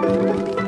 Música